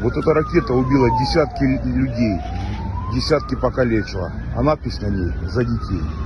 Вот эта ракета убила десятки людей, десятки покалечила. А надпись на ней «За детей».